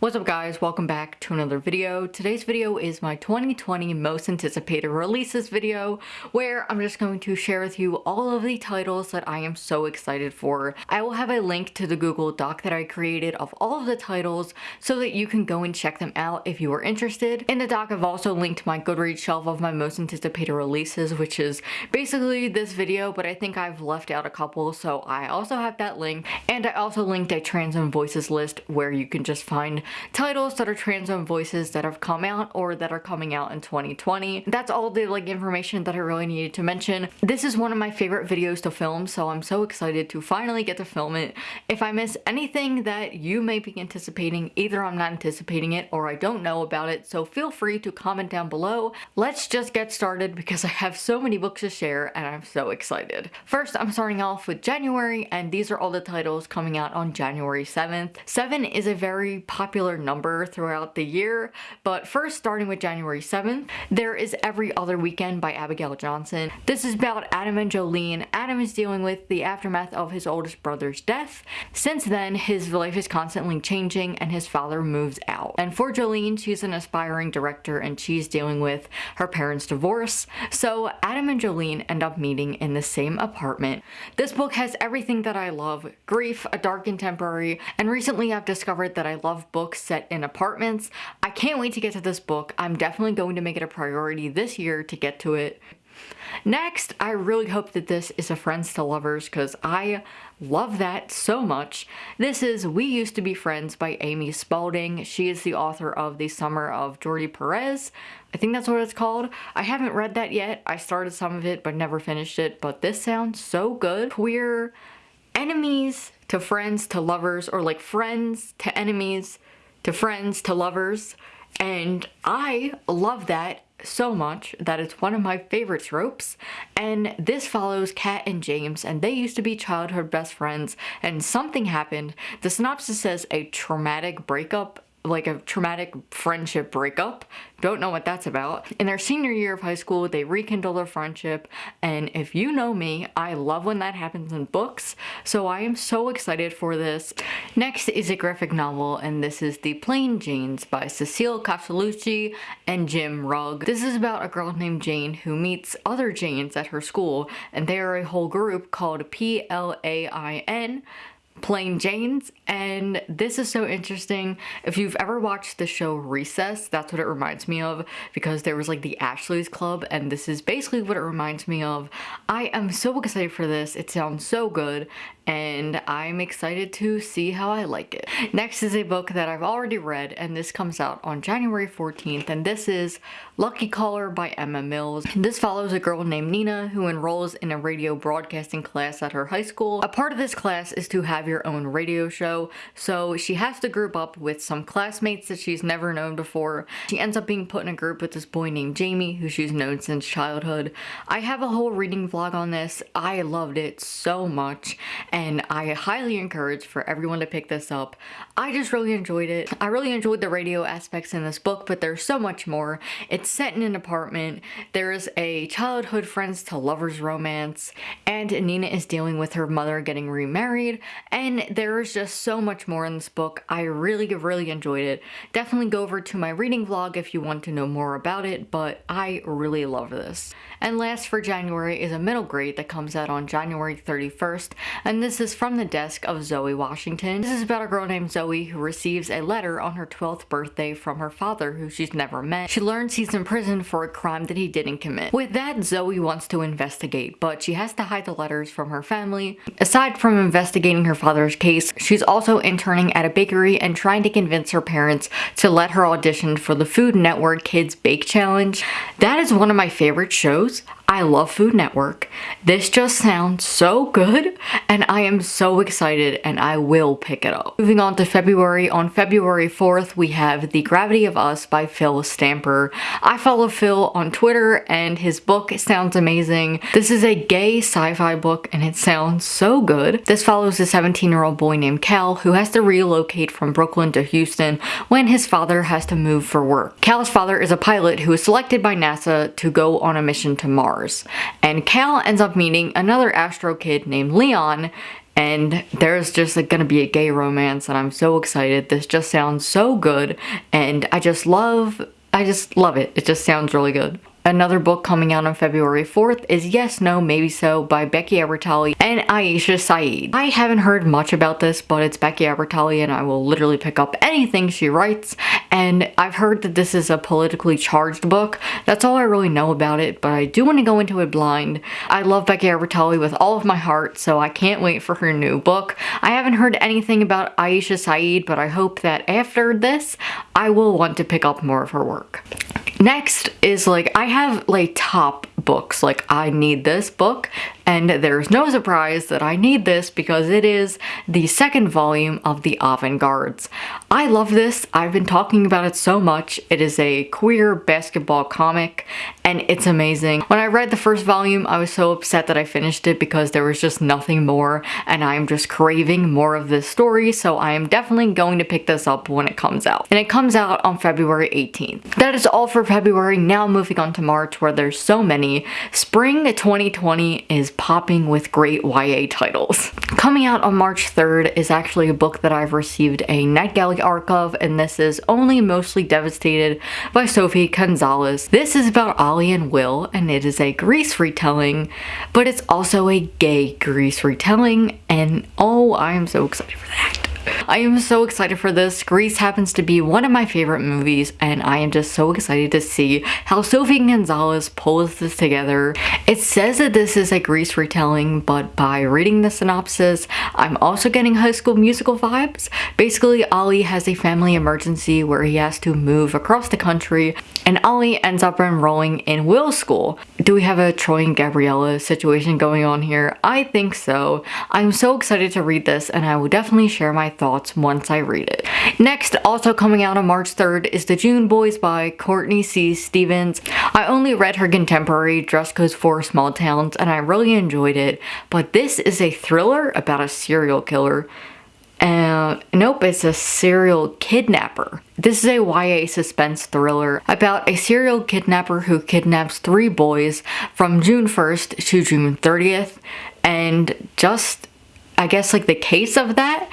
What's up guys, welcome back to another video. Today's video is my 2020 most anticipated releases video where I'm just going to share with you all of the titles that I am so excited for. I will have a link to the Google Doc that I created of all of the titles so that you can go and check them out if you are interested. In the doc I've also linked my Goodreads shelf of my most anticipated releases which is basically this video but I think I've left out a couple so I also have that link and I also linked a Trans Voices list where you can just find titles that are trans owned voices that have come out or that are coming out in 2020. That's all the like information that I really needed to mention. This is one of my favorite videos to film so I'm so excited to finally get to film it. If I miss anything that you may be anticipating, either I'm not anticipating it or I don't know about it so feel free to comment down below. Let's just get started because I have so many books to share and I'm so excited. First I'm starting off with January and these are all the titles coming out on January 7th. 7 is a very popular popular number throughout the year, but first starting with January 7th, there is Every Other Weekend by Abigail Johnson. This is about Adam and Jolene. Adam is dealing with the aftermath of his oldest brother's death. Since then, his life is constantly changing and his father moves out. And for Jolene, she's an aspiring director and she's dealing with her parents' divorce. So Adam and Jolene end up meeting in the same apartment. This book has everything that I love, grief, a dark and contemporary, and recently I've discovered that I love books books set in apartments. I can't wait to get to this book. I'm definitely going to make it a priority this year to get to it. Next, I really hope that this is a Friends to Lovers because I love that so much. This is We Used to Be Friends by Amy Spalding. She is the author of The Summer of Jordi Perez. I think that's what it's called. I haven't read that yet. I started some of it but never finished it, but this sounds so good. We're enemies to friends to lovers or like friends to enemies to friends to lovers and I love that so much that it's one of my favorite tropes and this follows Kat and James and they used to be childhood best friends and something happened. The synopsis says a traumatic breakup like a traumatic friendship breakup. Don't know what that's about. In their senior year of high school, they rekindle their friendship, and if you know me, I love when that happens in books, so I am so excited for this. Next is a graphic novel, and this is The Plain Janes by Cecil Castellucci and Jim Rugg. This is about a girl named Jane who meets other Janes at her school, and they are a whole group called P-L-A-I-N, Plain Janes and this is so interesting. If you've ever watched the show Recess, that's what it reminds me of because there was like the Ashley's Club and this is basically what it reminds me of. I am so excited for this. It sounds so good and I'm excited to see how I like it. Next is a book that I've already read and this comes out on January 14th and this is Lucky Caller by Emma Mills. This follows a girl named Nina who enrolls in a radio broadcasting class at her high school. A part of this class is to have your own radio show so she has to group up with some classmates that she's never known before. She ends up being put in a group with this boy named Jamie who she's known since childhood. I have a whole reading vlog on this. I loved it so much and I highly encourage for everyone to pick this up. I just really enjoyed it. I really enjoyed the radio aspects in this book, but there's so much more. It's set in an apartment. There's a childhood friends to lovers romance, and Nina is dealing with her mother getting remarried, and there's just so much more in this book. I really, really enjoyed it. Definitely go over to my reading vlog if you want to know more about it, but I really love this. And last for January is a middle grade that comes out on January 31st, and this is from the desk of Zoe Washington. This is about a girl named Zoe who receives a letter on her 12th birthday from her father who she's never met. She learns he's in prison for a crime that he didn't commit. With that, Zoe wants to investigate, but she has to hide the letters from her family. Aside from investigating her father's case, she's also interning at a bakery and trying to convince her parents to let her audition for the Food Network Kids Bake Challenge. That is one of my favorite shows fruit I love Food Network. This just sounds so good and I am so excited and I will pick it up. Moving on to February, on February 4th we have The Gravity of Us by Phil Stamper. I follow Phil on Twitter and his book sounds amazing. This is a gay sci-fi book and it sounds so good. This follows a 17 year old boy named Cal who has to relocate from Brooklyn to Houston when his father has to move for work. Cal's father is a pilot who is selected by NASA to go on a mission to Mars. And Cal ends up meeting another Astro kid named Leon and there's just like, gonna be a gay romance and I'm so excited. This just sounds so good and I just love I just love it. It just sounds really good. Another book coming out on February 4th is Yes, No, Maybe So by Becky Albertalli and Aisha Saeed. I haven't heard much about this, but it's Becky Albertalli and I will literally pick up anything she writes. And I've heard that this is a politically charged book. That's all I really know about it, but I do want to go into it blind. I love Becky Albertalli with all of my heart, so I can't wait for her new book. I haven't heard anything about Aisha Saeed, but I hope that after this, I will want to pick up more of her work. Next is like, I have like top books, like I need this book and there's no surprise that I need this because it is the second volume of The Avant-Guards. I love this. I've been talking about it so much. It is a queer basketball comic and it's amazing. When I read the first volume, I was so upset that I finished it because there was just nothing more and I'm just craving more of this story so I am definitely going to pick this up when it comes out. And it comes out on February 18th. That is all for February. Now moving on to March where there's so many. Spring 2020 is popping with great YA titles. Coming out on March 3rd is actually a book that I've received a NetGalley arc of, and this is Only Mostly Devastated by Sophie Gonzales. This is about Ollie and Will, and it is a Grease retelling, but it's also a gay Grease retelling, and oh, I am so excited for that. I am so excited for this. Grease happens to be one of my favorite movies and I am just so excited to see how Sophie Gonzales pulls this together. It says that this is a Grease retelling but by reading the synopsis I'm also getting High School Musical vibes. Basically Ollie has a family emergency where he has to move across the country and Ollie ends up enrolling in Will's school. Do we have a Troy and Gabriella situation going on here? I think so. I'm so excited to read this and I will definitely share my thoughts once I read it. Next, also coming out on March 3rd is The June Boys by Courtney C. Stevens. I only read her contemporary Dress Codes for Small Towns and I really enjoyed it, but this is a thriller about a serial killer. Uh, nope, it's a serial kidnapper. This is a YA suspense thriller about a serial kidnapper who kidnaps three boys from June 1st to June 30th and just I guess like the case of that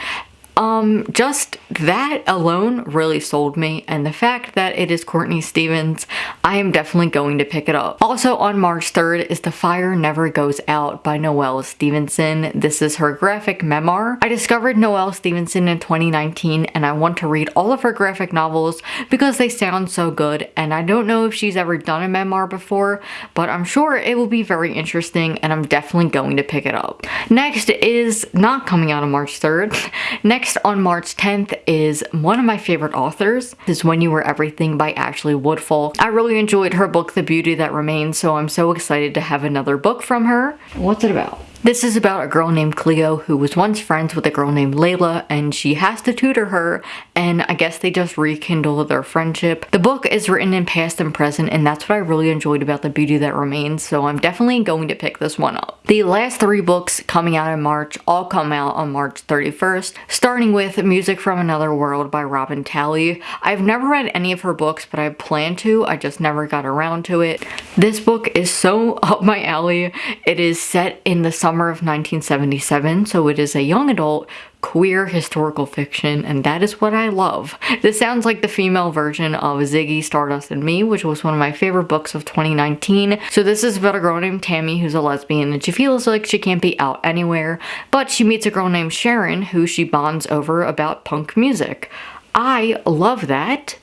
um, just that alone really sold me and the fact that it is Courtney Stevens, I am definitely going to pick it up. Also on March 3rd is The Fire Never Goes Out by Noelle Stevenson. This is her graphic memoir. I discovered Noelle Stevenson in 2019 and I want to read all of her graphic novels because they sound so good and I don't know if she's ever done a memoir before, but I'm sure it will be very interesting and I'm definitely going to pick it up. Next is not coming out on March 3rd. Next Next on March 10th is one of my favorite authors. This is When You Were Everything by Ashley Woodfolk. I really enjoyed her book The Beauty That Remains so I'm so excited to have another book from her. What's it about? This is about a girl named Cleo who was once friends with a girl named Layla and she has to tutor her and I guess they just rekindle their friendship. The book is written in past and present and that's what I really enjoyed about The Beauty That Remains so I'm definitely going to pick this one up. The last three books coming out in March all come out on March 31st starting with Music from Another World by Robin Talley. I've never read any of her books but I plan to, I just never got around to it. This book is so up my alley. It is set in the summer of 1977, so it is a young adult queer historical fiction, and that is what I love. This sounds like the female version of Ziggy, Stardust, and Me, which was one of my favorite books of 2019. So this is about a girl named Tammy who's a lesbian, and she feels like she can't be out anywhere, but she meets a girl named Sharon who she bonds over about punk music. I love that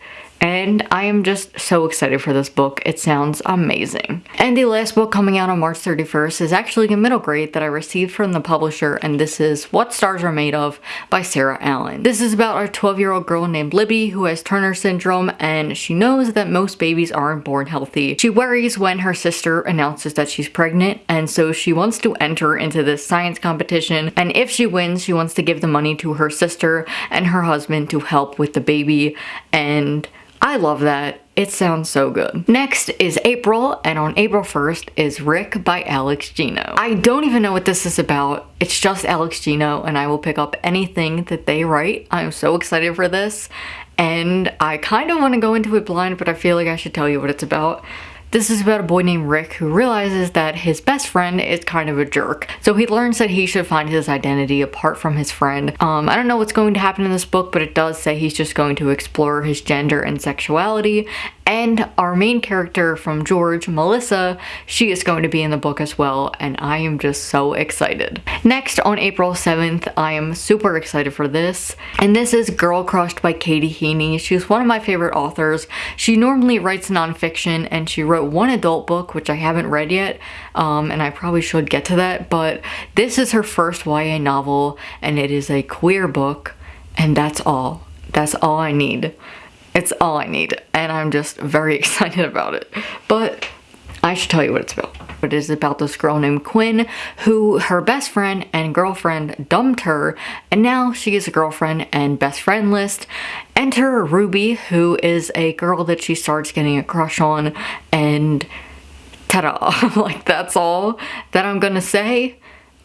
and I am just so excited for this book. It sounds amazing. And the last book coming out on March 31st is actually a middle grade that I received from the publisher and this is What Stars Are Made Of by Sarah Allen. This is about a 12 year old girl named Libby who has Turner syndrome and she knows that most babies aren't born healthy. She worries when her sister announces that she's pregnant and so she wants to enter into this science competition and if she wins she wants to give the money to her sister and her husband to help with the baby and I love that. It sounds so good. Next is April, and on April 1st is Rick by Alex Gino. I don't even know what this is about. It's just Alex Gino, and I will pick up anything that they write. I'm so excited for this, and I kind of want to go into it blind, but I feel like I should tell you what it's about. This is about a boy named Rick who realizes that his best friend is kind of a jerk. So he learns that he should find his identity apart from his friend. Um, I don't know what's going to happen in this book, but it does say he's just going to explore his gender and sexuality and our main character from George, Melissa, she is going to be in the book as well, and I am just so excited. Next, on April 7th, I am super excited for this, and this is Girl Crushed by Katie Heaney. She's one of my favorite authors. She normally writes nonfiction, and she wrote one adult book, which I haven't read yet, um, and I probably should get to that, but this is her first YA novel, and it is a queer book, and that's all. That's all I need. It's all I need, and I'm just very excited about it. But I should tell you what it's about. It is about this girl named Quinn who her best friend and girlfriend dumped her and now she is a girlfriend and best friend list. Enter Ruby who is a girl that she starts getting a crush on and ta-da. like that's all that I'm gonna say.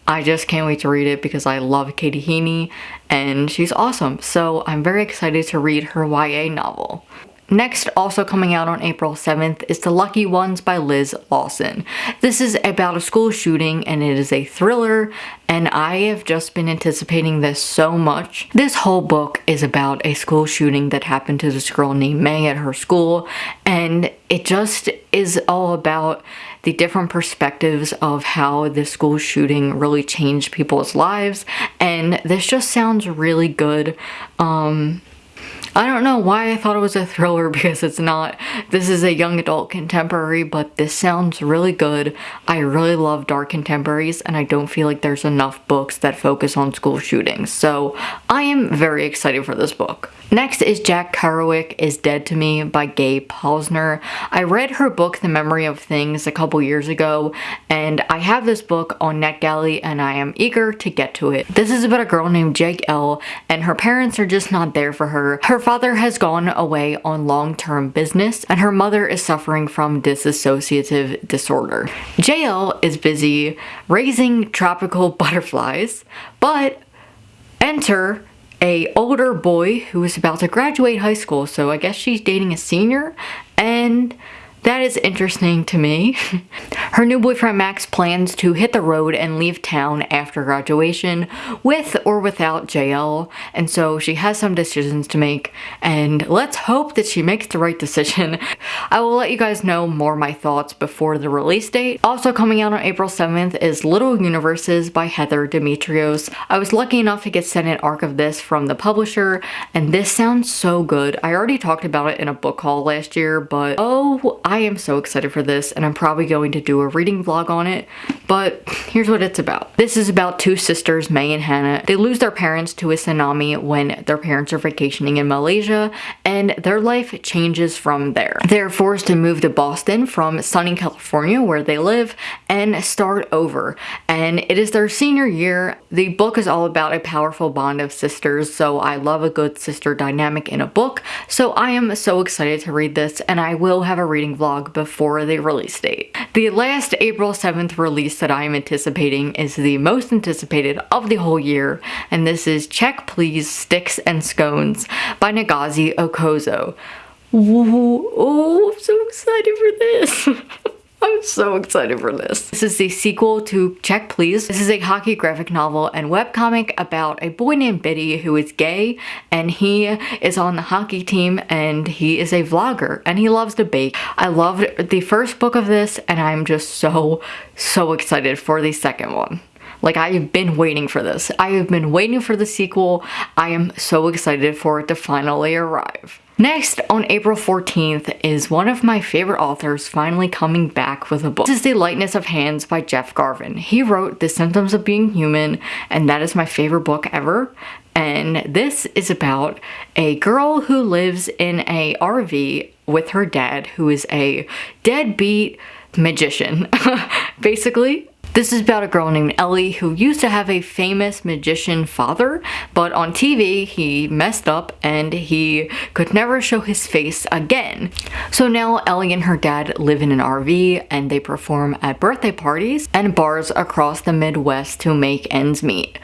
I just can't wait to read it because I love Katie Heaney and she's awesome. So I'm very excited to read her YA novel. Next, also coming out on April 7th, is The Lucky Ones by Liz Lawson. This is about a school shooting and it is a thriller and I have just been anticipating this so much. This whole book is about a school shooting that happened to this girl named May at her school and it just is all about the different perspectives of how the school shooting really changed people's lives and this just sounds really good. Um, I don't know why I thought it was a thriller because it's not. This is a young adult contemporary, but this sounds really good. I really love dark contemporaries and I don't feel like there's enough books that focus on school shootings. So I am very excited for this book. Next is Jack Kerouac is Dead to Me by Gae Polisner. I read her book The Memory of Things a couple years ago and I have this book on NetGalley and I am eager to get to it. This is about a girl named Jake L and her parents are just not there for her. her. Her father has gone away on long-term business and her mother is suffering from dissociative disorder. JL is busy raising tropical butterflies but enter a older boy who is about to graduate high school, so I guess she's dating a senior, and that is interesting to me. Her new boyfriend Max plans to hit the road and leave town after graduation with or without JL and so she has some decisions to make and let's hope that she makes the right decision. I will let you guys know more my thoughts before the release date. Also coming out on April 7th is Little Universes by Heather Demetrios. I was lucky enough to get sent an arc of this from the publisher and this sounds so good. I already talked about it in a book haul last year but oh I am so excited for this and I'm probably going to do a reading vlog on it, but here's what it's about. This is about two sisters, May and Hannah. They lose their parents to a tsunami when their parents are vacationing in Malaysia and their life changes from there. They're forced to move to Boston from sunny California where they live and start over. And it is their senior year. The book is all about a powerful bond of sisters, so I love a good sister dynamic in a book. So I am so excited to read this and I will have a reading vlog before the release date. The last April 7th release that I am anticipating is the most anticipated of the whole year, and this is Check Please Sticks and Scones by Ngozi Ukazu. Ooh, oh, I'm so excited for this. I'm so excited for this. This is the sequel to Check Please. This is a hockey graphic novel and webcomic about a boy named Bitty who is gay and he is on the hockey team and he is a vlogger and he loves to bake. I loved the first book of this and I'm just so, so excited for the second one. Like I have been waiting for this. I have been waiting for the sequel. I am so excited for it to finally arrive. Next, on April 14th, is one of my favorite authors finally coming back with a book. This is The Lightness of Hands by Jeff Garvin. He wrote The Symptoms of Being Human, and that is my favorite book ever. And this is about a girl who lives in a RV with her dad, who is a deadbeat magician, basically. This is about a girl named Ellie who used to have a famous magician father, but on TV he messed up and he could never show his face again. So now Ellie and her dad live in an RV and they perform at birthday parties and bars across the Midwest to make ends meet.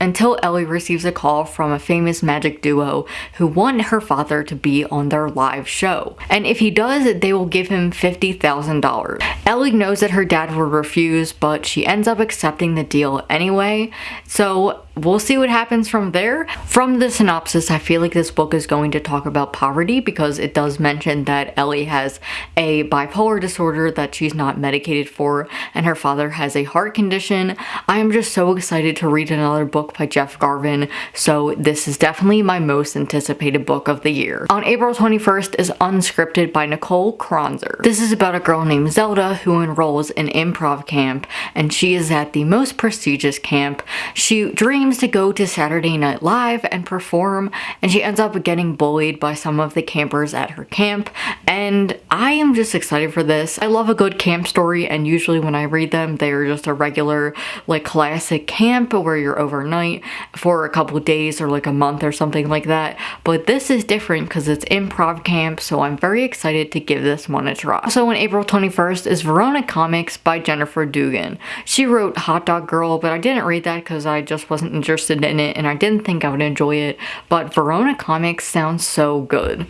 Until Ellie receives a call from a famous magic duo who want her father to be on their live show. And if he does, they will give him $50,000. Ellie knows that her dad will refuse, but she ends up accepting the deal anyway. So we'll see what happens from there. From the synopsis, I feel like this book is going to talk about poverty because it does mention that Ellie has a bipolar disorder that she's not medicated for and her father has a heart condition. I am just so excited to read another book by Jeff Garvin, so this is definitely my most anticipated book of the year. On April 21st is Unscripted by Nicole Kronzer. This is about a girl named Zelda who enrolls in improv camp and she is at the most prestigious camp. She dreams dreams to go to Saturday Night Live and perform, and she ends up getting bullied by some of the campers at her camp, and I am just excited for this. I love a good camp story, and usually when I read them, they are just a regular, like, classic camp where you're overnight for a couple days or like a month or something like that, but this is different because it's improv camp, so I'm very excited to give this one a try. So on April 21st is Verona Comics by Jennifer Dugan. She wrote Hot Dog Girl, but I didn't read that because I just wasn't interested in it and I didn't think I would enjoy it, but Verona Comics sounds so good.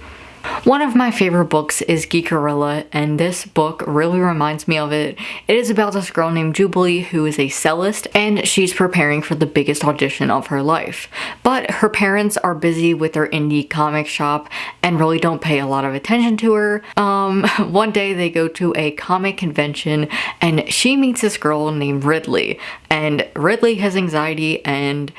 One of my favorite books is Geekerella, and this book really reminds me of it. It is about this girl named Jubilee who is a cellist, and she's preparing for the biggest audition of her life. But her parents are busy with their indie comic shop and really don't pay a lot of attention to her. Um, one day they go to a comic convention and she meets this girl named Ridley, and Ridley has anxiety and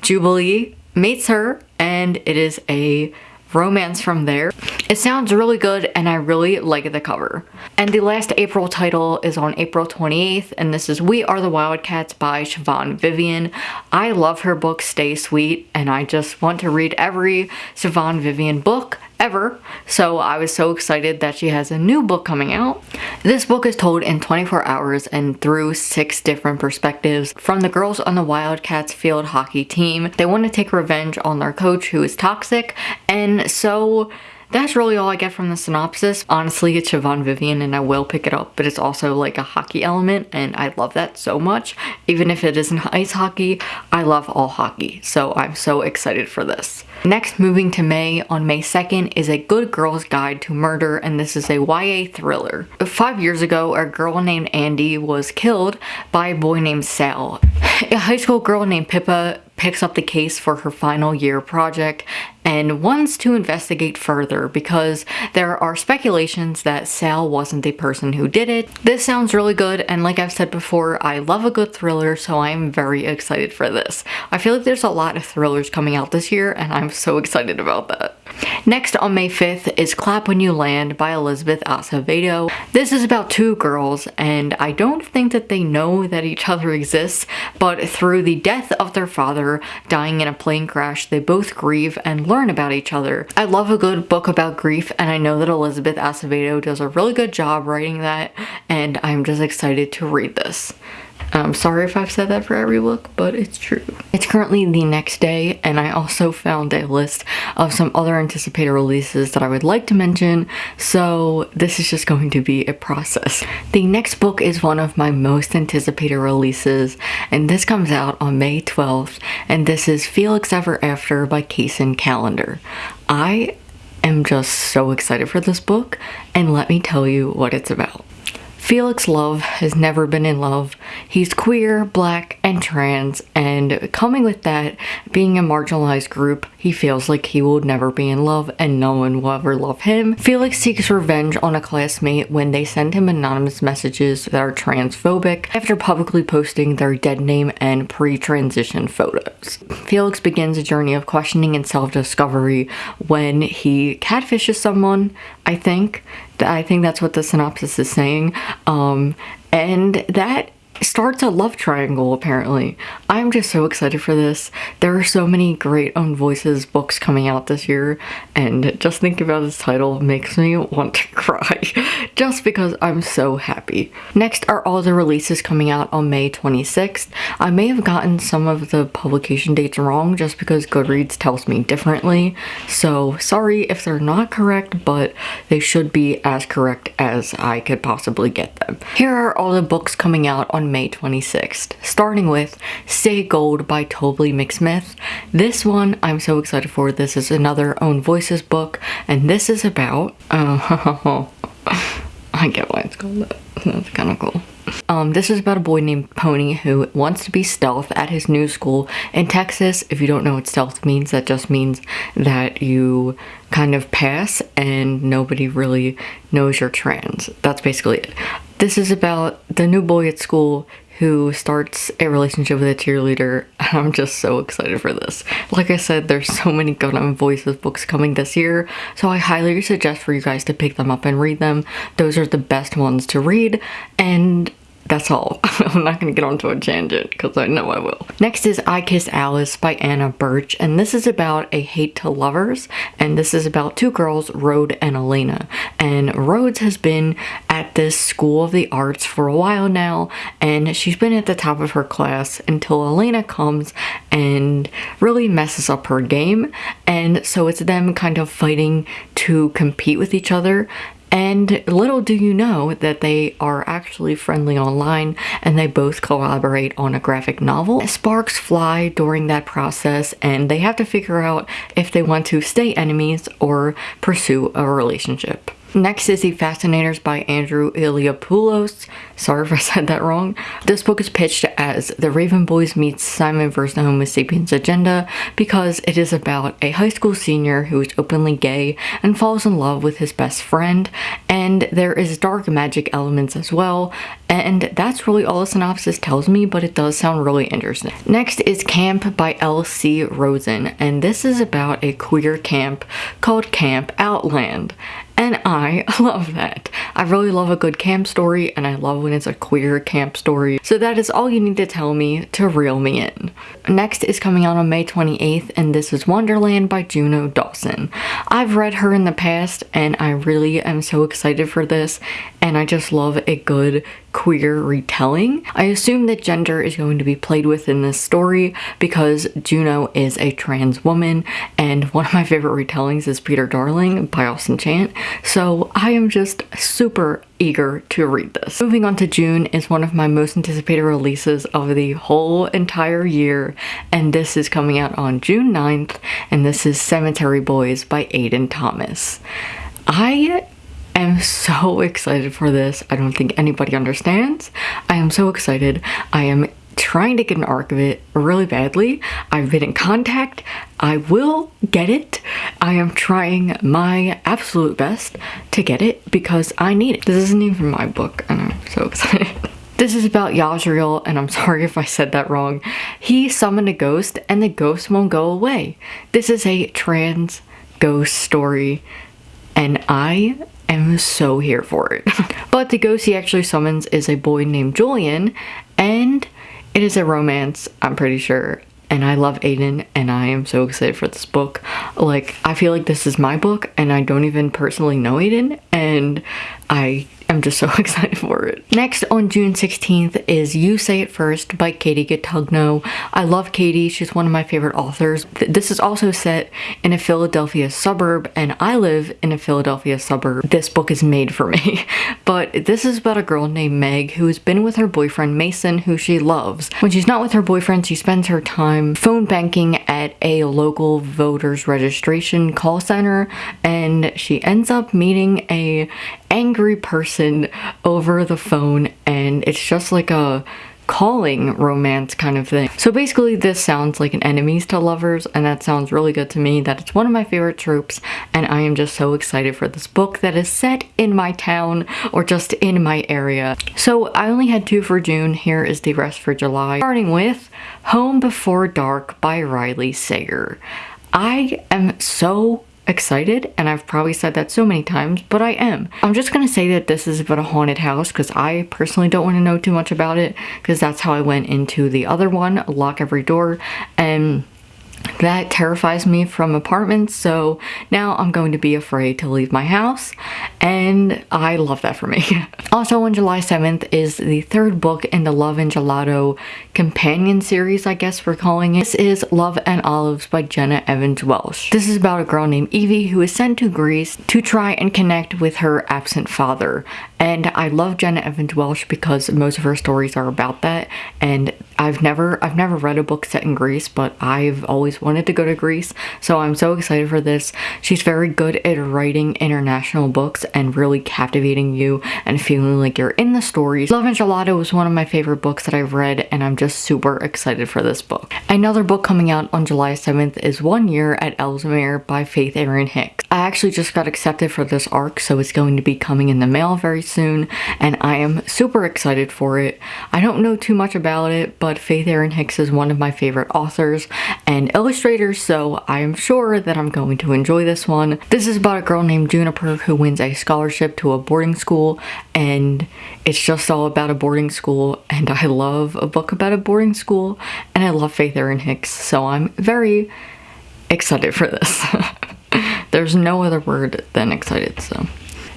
Jubilee meets her and it is a romance from there. It sounds really good and I really like the cover. And the last April title is on April 28th and this is We Are the Wildcats by Siobhan Vivian. I love her book Stay Sweet and I just want to read every Siobhan Vivian book ever. So I was so excited that she has a new book coming out. This book is told in 24 hours and through six different perspectives from the girls on the Wildcats field hockey team. They want to take revenge on their coach who is toxic and so that's really all I get from the synopsis. Honestly, it's Siobhan Vivian and I will pick it up, but it's also like a hockey element and I love that so much. Even if it isn't ice hockey, I love all hockey, so I'm so excited for this. Next, moving to May, on May 2nd, is A Good Girl's Guide to Murder, and this is a YA thriller. Five years ago, a girl named Andy was killed by a boy named Sal. A high school girl named Pippa picks up the case for her final year project and wants to investigate further because there are speculations that Sal wasn't the person who did it. This sounds really good and like I've said before, I love a good thriller so I'm very excited for this. I feel like there's a lot of thrillers coming out this year and I'm so excited about that. Next on May 5th is Clap When You Land by Elizabeth Acevedo. This is about two girls and I don't think that they know that each other exists, but through the death of their father dying in a plane crash, they both grieve and learn about each other. I love a good book about grief and I know that Elizabeth Acevedo does a really good job writing that and I'm just excited to read this. I'm sorry if I've said that for every book, but it's true. It's currently the next day, and I also found a list of some other anticipated releases that I would like to mention, so this is just going to be a process. The next book is one of my most anticipated releases, and this comes out on May 12th, and this is Felix Ever After by Kacen Callender. I am just so excited for this book, and let me tell you what it's about. Felix Love has never been in love. He's queer, black, and trans, and coming with that, being a marginalized group, he feels like he will never be in love and no one will ever love him. Felix seeks revenge on a classmate when they send him anonymous messages that are transphobic after publicly posting their dead name and pre-transition photos. Felix begins a journey of questioning and self-discovery when he catfishes someone, I think, I think that's what the synopsis is saying. Um, and that starts a love triangle apparently. I'm just so excited for this. There are so many great own voices books coming out this year and just thinking about this title makes me want to cry just because I'm so happy. Next are all the releases coming out on May 26th. I may have gotten some of the publication dates wrong just because Goodreads tells me differently so sorry if they're not correct but they should be as correct as I could possibly get them. Here are all the books coming out on May 26th, starting with Stay Gold by Tobly McSmith. This one I'm so excited for. This is another Own Voices book, and this is about... Uh, I get why it's called that. That's kind of cool. Um, this is about a boy named Pony who wants to be stealth at his new school in Texas. If you don't know what stealth means, that just means that you kind of pass and nobody really knows you're trans. That's basically it. This is about the new boy at school who starts a relationship with a cheerleader. I'm just so excited for this. Like I said, there's so many Own Voices books coming this year, so I highly suggest for you guys to pick them up and read them. Those are the best ones to read, and that's all. I'm not going to get onto a tangent because I know I will. Next is I Kiss Alice by Anna Birch and this is about a hate to lovers and this is about two girls, Rhode and Elena. And Rhodes has been at this School of the Arts for a while now and she's been at the top of her class until Elena comes and really messes up her game and so it's them kind of fighting to compete with each other and little do you know that they are actually friendly online and they both collaborate on a graphic novel. Sparks fly during that process and they have to figure out if they want to stay enemies or pursue a relationship. Next is The Fascinators by Andrew Eliopulos. Sorry if I said that wrong. This book is pitched as The Raven Boys meets Simon vs. the Homo sapiens agenda because it is about a high school senior who is openly gay and falls in love with his best friend and there is dark magic elements as well and that's really all the synopsis tells me but it does sound really interesting. Next is Camp by L.C. Rosen and this is about a queer camp called Camp Outland and I love that. I really love a good camp story and I love when it's a queer camp story. So that is all you need to tell me to reel me in. Next is coming out on May 28th and this is Wonderland by Juno Dawson. I've read her in the past and I really am so excited for this and I just love a good queer retelling. I assume that gender is going to be played with in this story because Juno is a trans woman and one of my favorite retellings is Peter Darling by Austin Chant. So I am just super eager to read this. Moving on to June is one of my most anticipated releases of the whole entire year and this is coming out on June 9th and this is Cemetery Boys by Aiden Thomas. I am so excited for this. I don't think anybody understands. I am so excited. I am trying to get an arc of it really badly. I've been in contact. I will get it. I am trying my absolute best to get it because I need it. This isn't even my book and I'm so excited. This is about Yajriel, and I'm sorry if I said that wrong. He summoned a ghost, and the ghost won't go away. This is a trans ghost story, and I am so here for it. but the ghost he actually summons is a boy named Julian and it is a romance, I'm pretty sure. And I love Aiden and I am so excited for this book. Like, I feel like this is my book and I don't even personally know Aiden and I I'm just so excited for it. Next on June 16th is You Say It First by Katie Cotugno. I love Katie. She's one of my favorite authors. This is also set in a Philadelphia suburb and I live in a Philadelphia suburb. This book is made for me. but this is about a girl named Meg who has been with her boyfriend Mason who she loves. When she's not with her boyfriend, she spends her time phone banking at a local voters registration call center and she ends up meeting a angry person over the phone and it's just like a calling romance kind of thing. So basically this sounds like an enemies to lovers and that sounds really good to me that it's one of my favorite tropes and I am just so excited for this book that is set in my town or just in my area. So I only had two for June, here is the rest for July. Starting with Home Before Dark by Riley Sager. I am so excited and I've probably said that so many times but I am. I'm just gonna say that this is about a haunted house because I personally don't want to know too much about it because that's how I went into the other one, Lock Every Door and that terrifies me from apartments so now I'm going to be afraid to leave my house and I love that for me. also on July 7th is the third book in the Love and Gelato companion series I guess we're calling it. This is Love and Olives by Jenna Evans Welch. This is about a girl named Evie who is sent to Greece to try and connect with her absent father and I love Jenna Evans Welch because most of her stories are about that and I've never I've never read a book set in Greece but I've always wanted to go to Greece so I'm so excited for this. She's very good at writing international books and really captivating you and feeling like you're in the stories. Love and Gelato was one of my favorite books that I've read and I'm just super excited for this book. Another book coming out on July 7th is One Year at Ellesmere by Faith Erin Hicks. I actually just got accepted for this arc so it's going to be coming in the mail very soon and I am super excited for it. I don't know too much about it but Faith Erin Hicks is one of my favorite authors and illustrators so I am sure that I'm going to enjoy this one. This is about a girl named Juniper who wins a scholarship to a boarding school and it's just all about a boarding school and I love a book about a boarding school and I love Faith Erin Hicks so I'm very excited for this. There's no other word than excited so.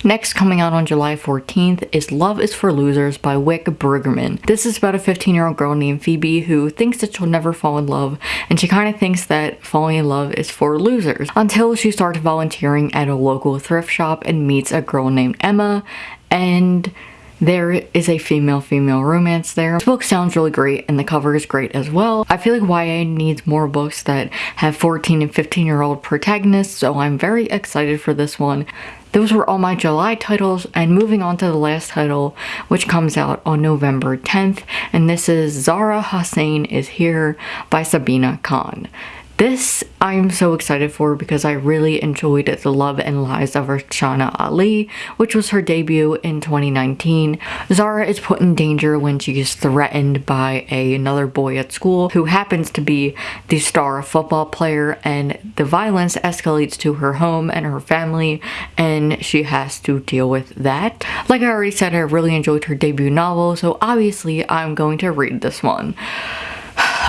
Next coming out on July 14th is Love is for Losers by Wick Brueggemann. This is about a 15 year old girl named Phoebe who thinks that she'll never fall in love and she kind of thinks that falling in love is for losers until she starts volunteering at a local thrift shop and meets a girl named Emma and there is a female-female romance there. This book sounds really great and the cover is great as well. I feel like YA needs more books that have 14 and 15 year old protagonists so I'm very excited for this one. Those were all my July titles and moving on to the last title which comes out on November 10th and this is Zara Hossain is Here by Sabina Khan. This I'm so excited for because I really enjoyed The Love and Lies of Rukhsana Ali, which was her debut in 2019. Zara is put in danger when she is threatened by a, another boy at school who happens to be the star football player and the violence escalates to her home and her family and she has to deal with that. Like I already said, I really enjoyed her debut novel, so obviously I'm going to read this one.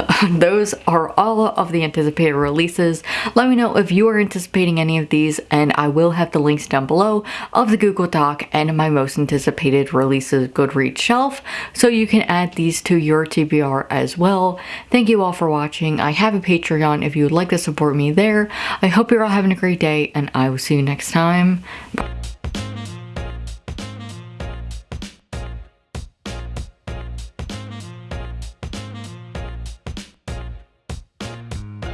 those are all of the anticipated releases. Let me know if you are anticipating any of these and I will have the links down below of the Google Doc and my most anticipated releases Goodreads shelf so you can add these to your TBR as well. Thank you all for watching. I have a Patreon if you would like to support me there. I hope you're all having a great day and I will see you next time. Bye.